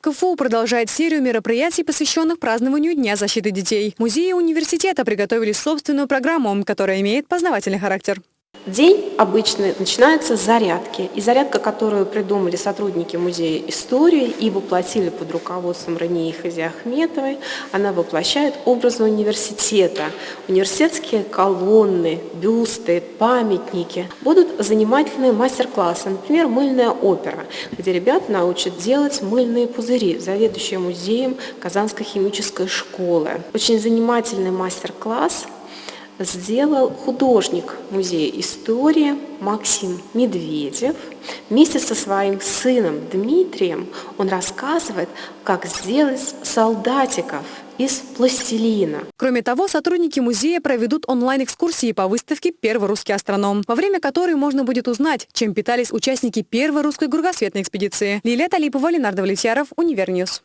КФУ продолжает серию мероприятий, посвященных празднованию Дня защиты детей. Музеи университета приготовили собственную программу, которая имеет познавательный характер. День обычно начинается с зарядки. И зарядка, которую придумали сотрудники Музея истории и воплотили под руководством Рании Хазиахметовой, она воплощает образы университета. Университетские колонны, бюсты, памятники. Будут занимательные мастер-классы, например, мыльная опера, где ребят научат делать мыльные пузыри, заведующие музеем Казанской химической школы. Очень занимательный мастер-класс – сделал художник Музея истории Максим Медведев. Вместе со своим сыном Дмитрием он рассказывает, как сделать солдатиков из пластилина. Кроме того, сотрудники музея проведут онлайн-экскурсии по выставке «Первый русский астроном», во время которой можно будет узнать, чем питались участники первой русской кругосветной экспедиции. Лилия Талипова, Ленар Довлетьяров, Универ News.